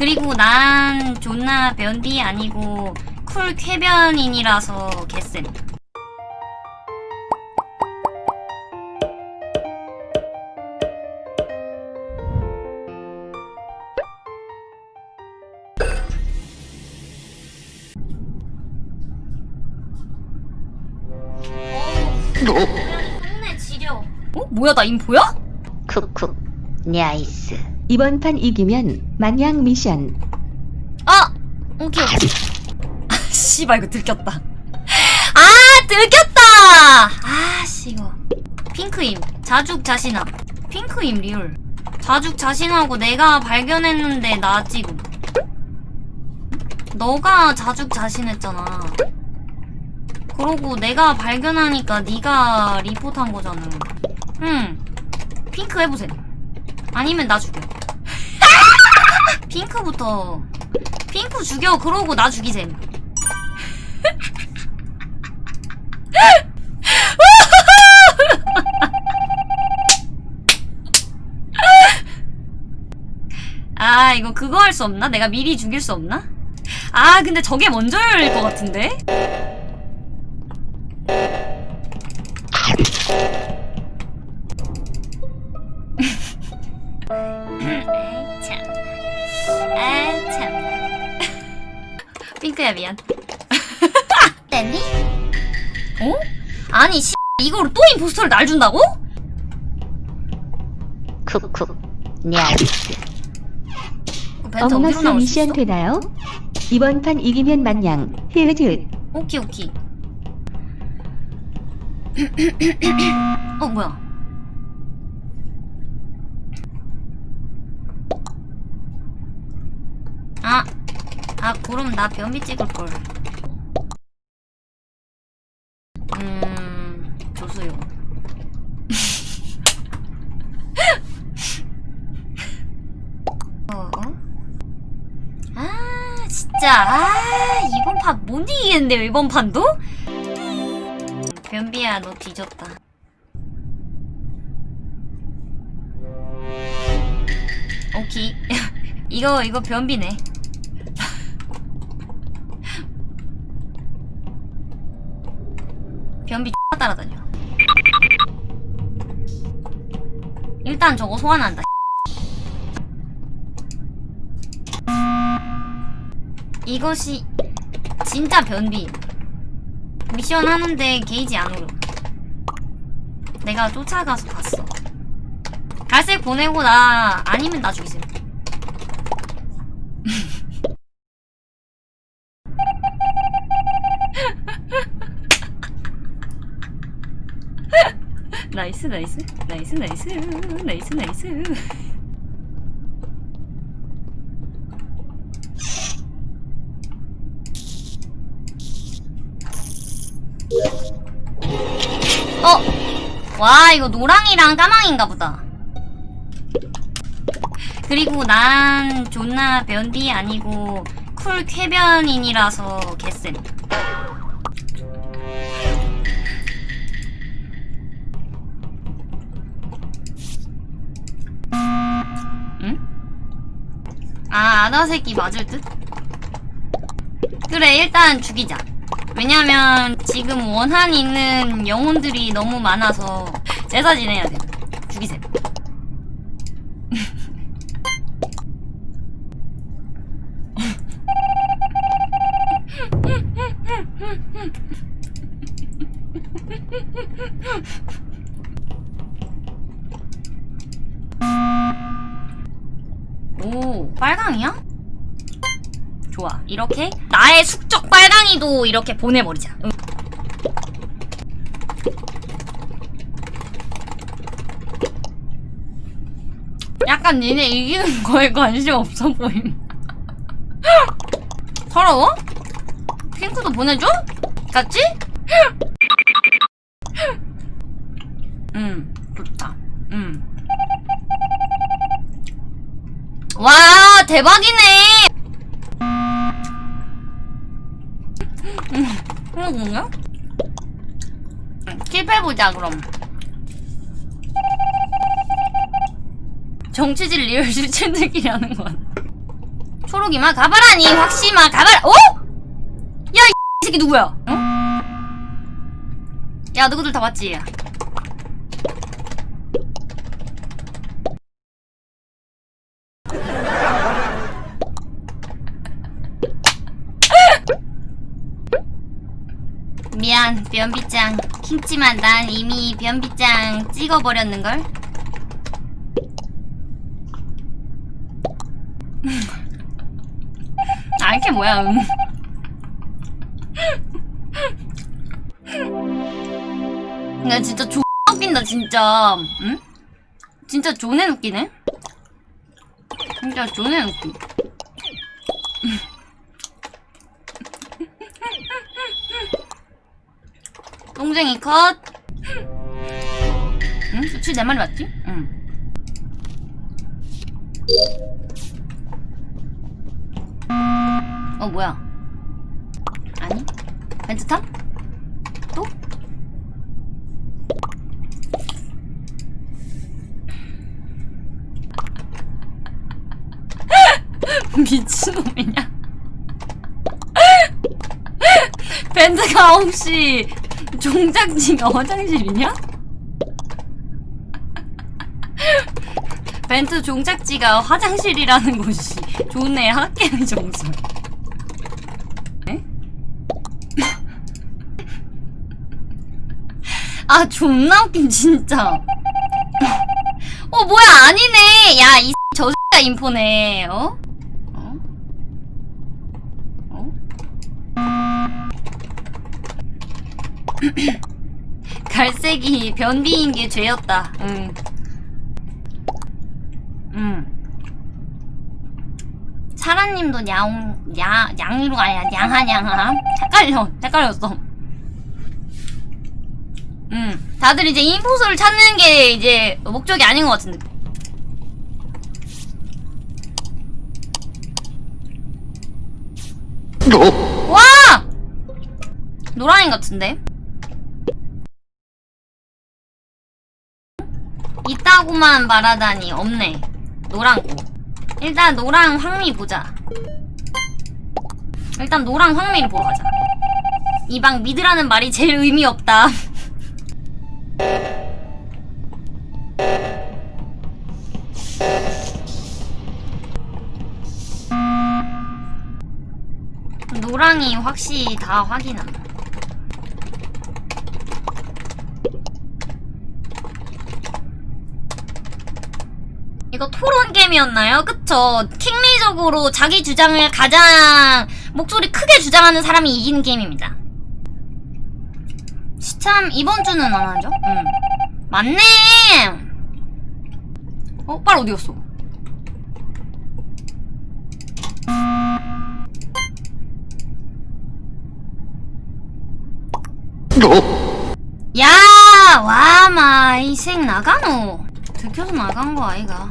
그리고 난 존나 변비 아니고 쿨 쾌변인이라서 개쌤. 동네 지려. 어? 뭐야 나 인포야? 쿡쿡 nice 이번 판 이기면 마냥 미션. 아! 오케이. 오케이 아 씨발 이거 들켰다. 아 들켰다! 아씨 이거. 핑크임 자죽 자신함. 핑크임 real. 자죽 자신하고 내가 발견했는데 나 지금 너가 자죽 자신했잖아. 그러고 내가 발견하니까 네가 리포트한 거잖아. 응. 핑크 해보세요 아니면 나 죽여 핑크부터 핑크 죽여 그러고 나 죽이셈 아 이거 그거 할 수 없나? 내가 미리 죽일 수 없나? 아 근데 저게 먼저 열릴 것 같은데? 핑크야 미안 댄디? 어? 아니 씨 이거로 또 임포스터를 날 준다고? 쿡쿡 냐이스 그 벤트 어디로 어머나스 나올 수 있어? 미션 되나요? 이번 판 이기면 마냥 흐흐 오케이 오케이 어 뭐야 아, 아 그럼 나 변비 찍을걸 음... 조수요 어? 어? 아 진짜 아 이번 판 못 이기겠는데요 이번 판도? 변비야 너 뒤졌다 오케이 이거 이거 변비네 변비 X 따라다녀. 일단 저거 소환한다 이것이 진짜 변비. 미션 하는데 게이지 안 오름 내가 쫓아가서 봤어. 갈색 보내고 나 아니면 나 죽이세요 nice nice. Nice nice. Nice nice. 어! 와 이거 노랑이랑 까망인가 보다. 그리고 난 존나 변비 아니고 쿨 쾌변인이라서 개쌤 아 아나 새끼 맞을 듯? 그래 일단 죽이자. 왜냐면 지금 원한 있는 영혼들이 너무 많아서 제사 지내야 돼. 죽이세요 오 빨강이야? 좋아 이렇게 나의 숙적 빨강이도 이렇게 보내버리자 응. 약간 니네 이기는 거에 관심 없어 보임 서러워? 핑크도 보내줘? 같이? 응 좋다 응 와 대박이네 그러군요 킵해보자 그럼 정치질 리얼 실체들이라는 건 초록이마 가봐라니 확시마 가봐라 어? 야이 새끼 누구야? 어? 야 너희들 다 봤지? 미안 변비짱 킹지만 난 이미 변비짱 찍어버렸는걸? 아 이게 뭐야 음. 야 진짜 존 웃긴다 진짜 응? 진짜 존에 웃기네 진짜 존에 웃기 똥쟁이 컷 응? 수치 내 말이 맞지? 응 어 뭐야 아니 벤트탑? 또? 미친놈이냐 벤트가 혹시 종작지가 화장실이냐? 벤트 종작지가 화장실이라는 곳이 좋네 학계의 정설 에? 아 존나 웃긴 진짜 어 뭐야 아니네 야이 저새가 인포네 어? 어? 갈색이 변비인 게 죄였다. 응. 응. 사라님도 야옹 야 양이로 아니야 양하냥하. 헷갈려. 헷갈렸어. 음 다들 이제 인포소를 찾는 게 이제 목적이 아닌 것 같은데. 와! 노랑이 같은데 있다고만 말하다니 없네. 노랑고 일단 노랑 황미 보자. 일단 노랑 황미를 보러 가자. 이 방 미드라는 말이 제일 의미 없다. 노랑이 확실히 다 확인함 이거 토론 게임이었나요? 그쵸? 킹리적으로 자기 주장을 가장 목소리 크게 주장하는 사람이 이기는 게임입니다. 시참 이번 주는 안 하죠? 응. 맞네! 어? 빨 어디 갔어? 야! 와마 이생 나가노 들켜서 나간 거 아이가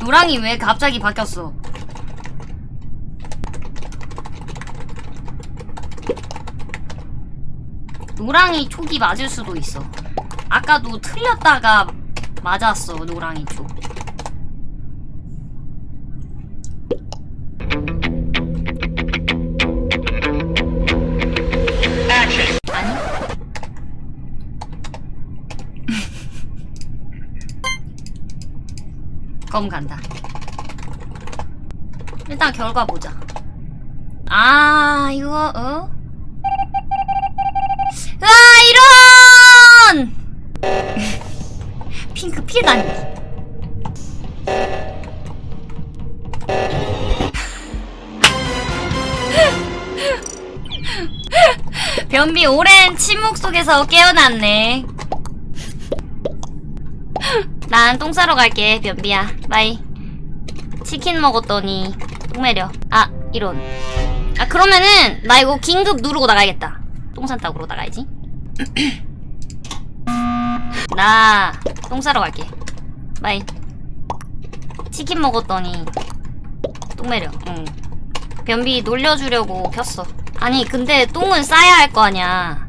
노랑이 왜 갑자기 바뀌었어? 노랑이 촉이 맞을 수도 있어. 아까도 틀렸다가 맞았어 노랑이 촉 검 간다. 일단 결과 보자. 아, 이거, 어? 아, 이런! 핑크 피다니. 변비 오랜 침묵 속에서 깨어났네. 난 똥 싸러 갈게, 변비야. Bye. 치킨 먹었더니 똥 매려. 아, 이런. 아, 그러면은 나 이거 긴급 누르고 나가야겠다. 똥 싼다고 나가야지. 나 똥 싸러 갈게. Bye. 치킨 먹었더니 똥 매려. 응. 변비 놀려주려고 켰어. 아니, 근데 똥은 싸야 할 거 아니야.